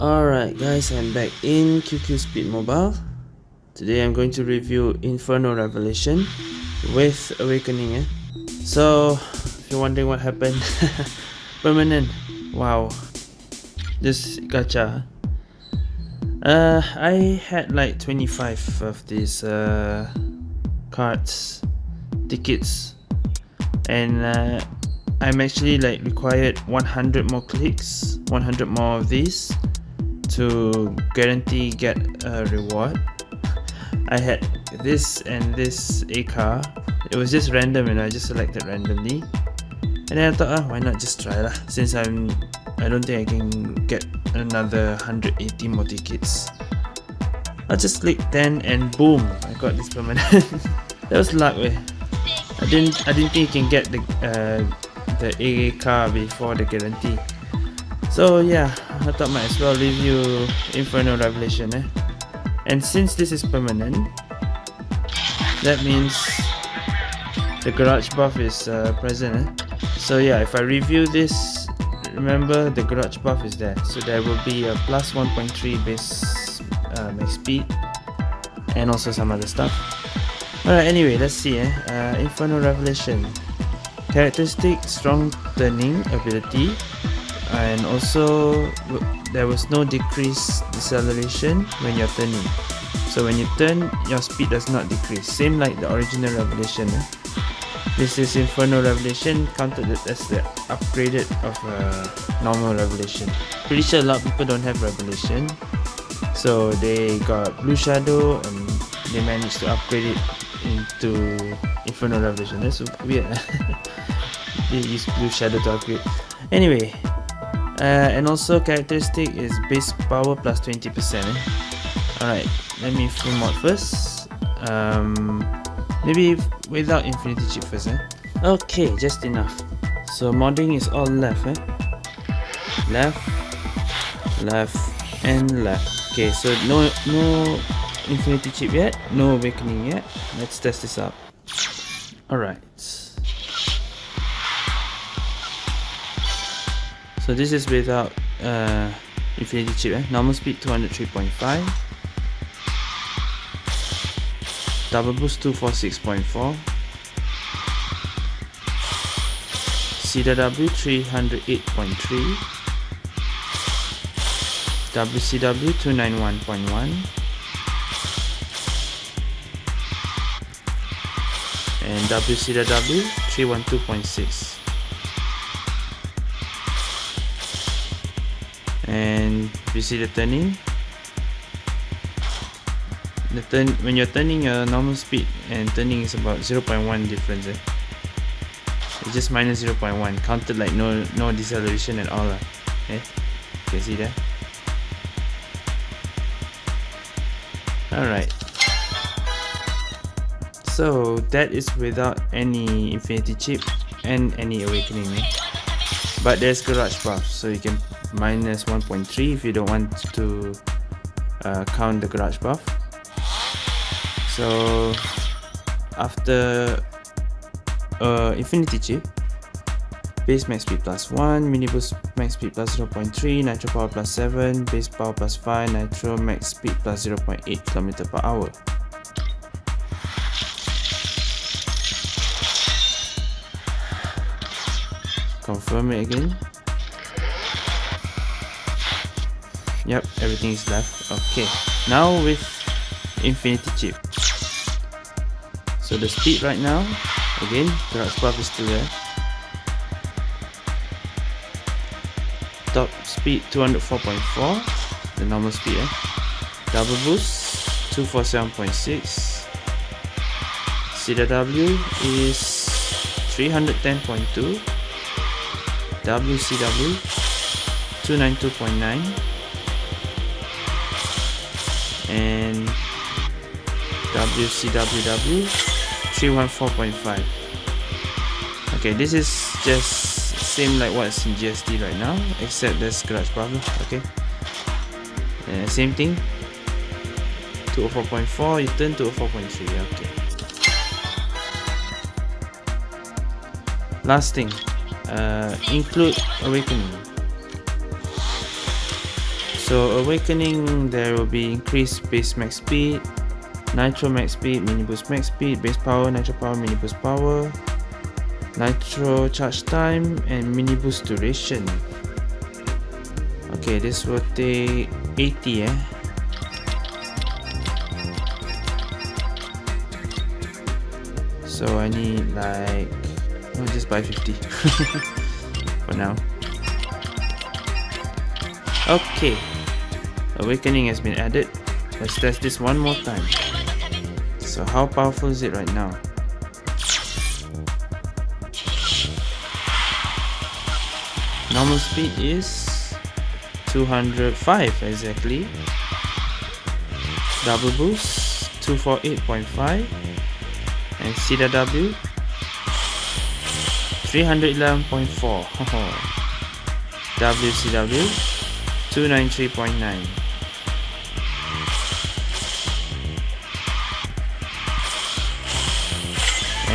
Alright guys, I'm back in QQ Speed Mobile. Today I'm going to review Inferno Revelation with Awakening. Eh? So, if you're wondering what happened, permanent. Wow. This gacha. Uh, I had like 25 of these uh, cards, tickets, and uh, I'm actually like required 100 more clicks, 100 more of these to guarantee get a reward. I had this and this A car it was just random and I just selected randomly. And then I thought ah, why not just try lah since I'm I don't think I can get another 180 more tickets. I just click 10 and boom I got this permanent. That was luck way I didn't I didn't think you can get the uh, the A car before the guarantee so yeah I thought might as well review Inferno Revelation eh? and since this is permanent that means the garage buff is uh, present eh? so yeah if I review this remember the garage buff is there so there will be a plus 1.3 base speed and also some other stuff alright anyway let's see eh? uh, Inferno Revelation characteristic strong turning ability and also there was no decrease deceleration when you're turning. So when you turn your speed does not decrease. Same like the original revelation eh? this is inferno revelation counted as the upgraded of a normal revelation. Pretty sure a lot of people don't have revelation. So they got blue shadow and they managed to upgrade it into inferno revelation. That's weird. They use blue shadow to upgrade. Anyway uh, and also characteristic is base power plus 20% eh? alright let me full mod first um, maybe without infinity chip first eh? okay just enough so modding is all left eh? left left and left okay so no no infinity chip yet no awakening yet let's test this out alright So this is without uh, infinity chip eh? normal speed 203.5 double boost 246.4 CW 308.3 WCW 291.1 and WCWW 312.6 you see the turning the turn when you're turning your normal speed and turning is about 0.1 difference eh? it's just minus 0.1 counted like no no deceleration at all lah. eh? you can see that alright so that is without any infinity chip and any awakening eh? but there's garage buff so you can minus 1.3 if you don't want to uh, count the garage buff. So after uh, infinity chip base max speed plus 1 mini boost max speed plus 0.3 nitro power plus 7 base power plus 5 nitro max speed plus 0.8 km per hour. Confirm it again Yep, everything is left. Okay, now with Infinity Chip. So the speed right now, again, the buff is still there. Top speed 204.4, the normal speed. Eh? Double boost 247.6. CW is 310.2. WCW 292.9 and WCWW 314.5 okay this is just same like what's in GST right now except the scratch problem okay? Uh, same thing 204.4 you turn to 4.3 okay. Last thing uh, include awakening So Awakening, there will be increased base max speed, Nitro max speed, mini boost max speed, base power, nitro power, mini boost power, nitro charge time, and mini boost duration. Okay, this will take 80 eh. So I need like, I'll just buy 50 for now. Okay, Awakening has been added. Let's test this one more time. So how powerful is it right now? Normal speed is 205 exactly. Double boost 248.5 and CW 311.4 WCW 293.9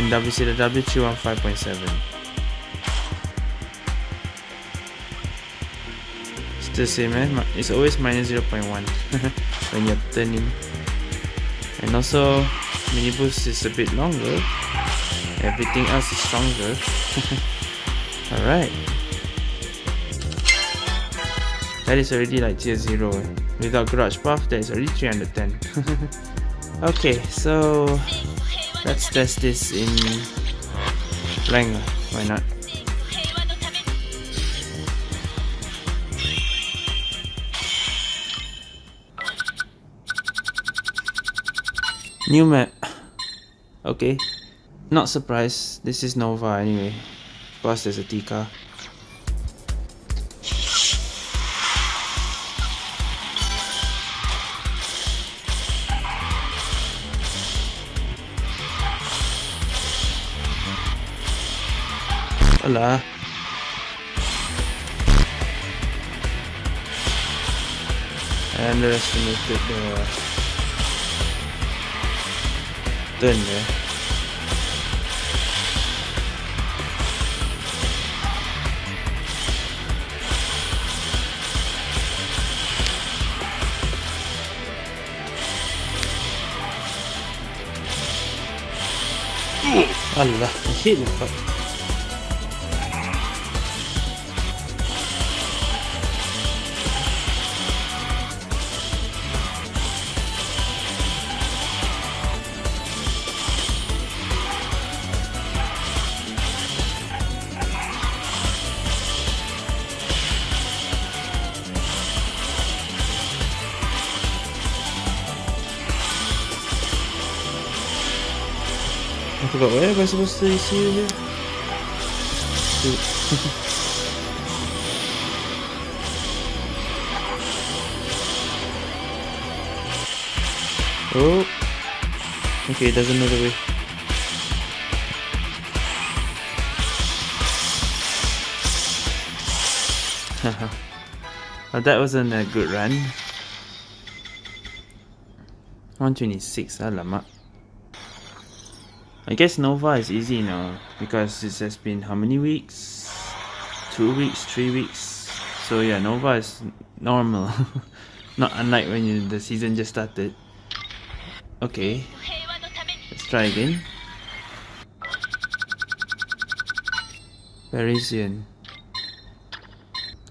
and WCWW 215.7 it's the same eh? it's always minus 0.1 when you're turning. And also mini boost is a bit longer. Everything else is stronger. Alright. That is already like tier 0 eh? without garage buff that is already 310 okay so let's test this in rank why not? New map. Okay. Not surprised. This is Nova anyway. Plus there's a Tika Hola. I underestimated the turn there. Allah, I hate forgot where am I supposed to see you here? oh. Okay it doesn't know the way well, that wasn't a good run. 126 alamak I guess Nova is easy now because it has been how many weeks? Two weeks, three weeks. So yeah, Nova is normal. Not unlike when you, the season just started. Okay, let's try again. Parisian.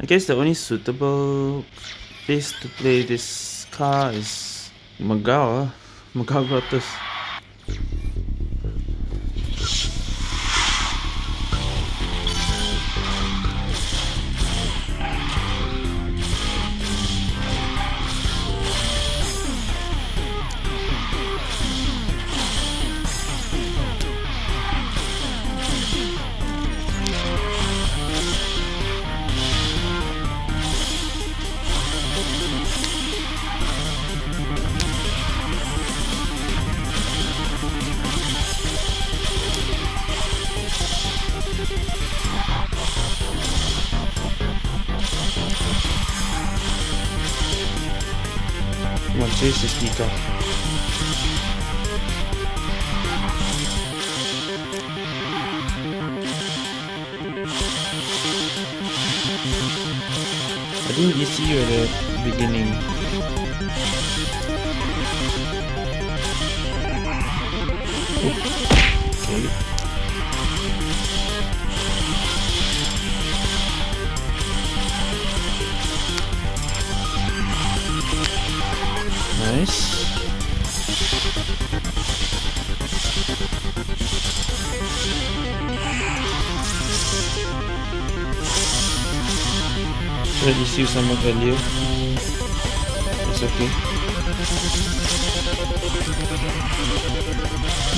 I guess the only suitable place to play this car is Mogao, ah. Mogao Grottos. Chase is Tika. I think ECU at the beginning. Okay. Should I just use some of earlier? It's okay.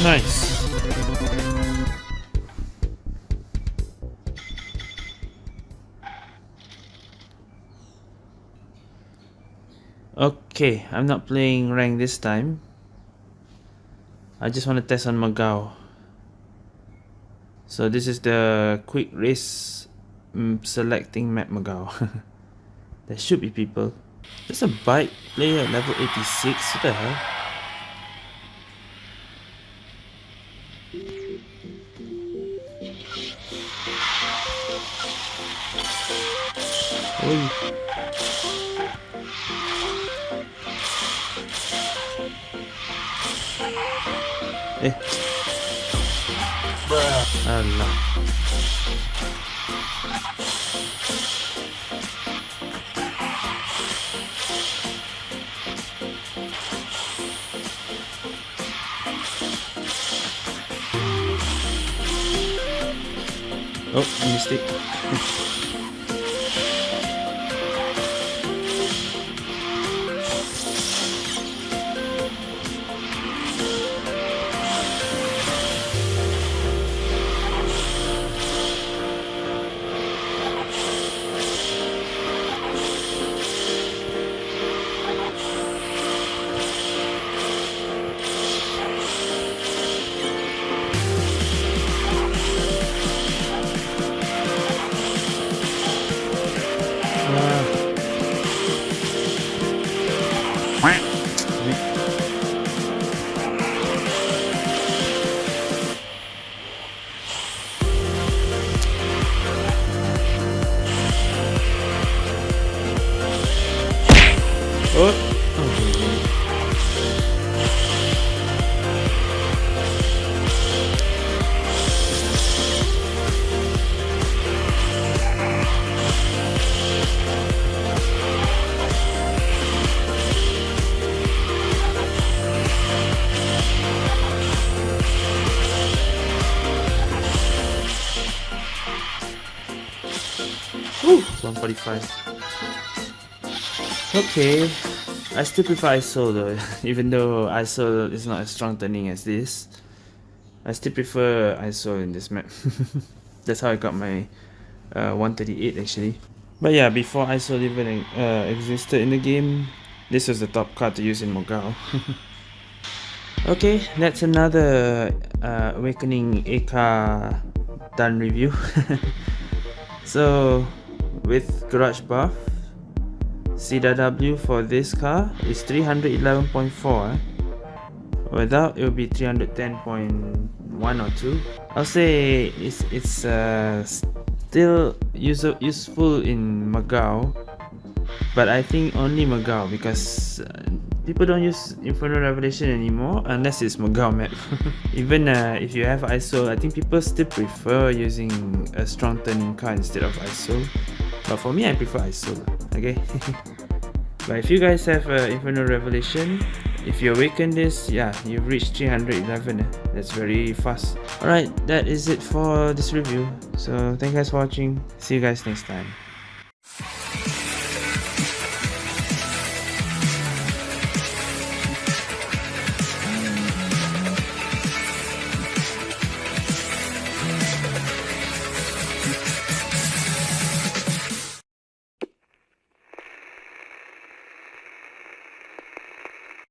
Nice. Okay, I'm not playing rank this time. I just want to test on Mogao. So this is the quick race um, selecting map Mogao. There should be people. There's a bike player at level 86. What the hell? Eh. Bruh. Allah. Oh, mistake. Woo, 145. Okay, I still prefer ISO though, even though ISO is not as strong turning as this. I still prefer ISO in this map. That's how I got my uh, 138 actually. But yeah, before ISO even uh, existed in the game, this was the top card to use in Mogao. okay, that's another uh, Awakening AK done review. so with garage buff CW for this car is 311.4 without it will be 310.1 or 2 I'll say it's it's uh, still use useful in Mogao but I think only Mogao because uh, people don't use Inferno Revelation anymore unless it's Mogao map. Even uh, if you have ISO, I think people still prefer using a strong turning car instead of ISO. But for me, I prefer ISO. Okay. but if you guys have uh, Inferno Revelation, if you awaken this, yeah, you've reached 311. Eh? That's very fast. Alright, that is it for this review. So thank you guys for watching. See you guys next time.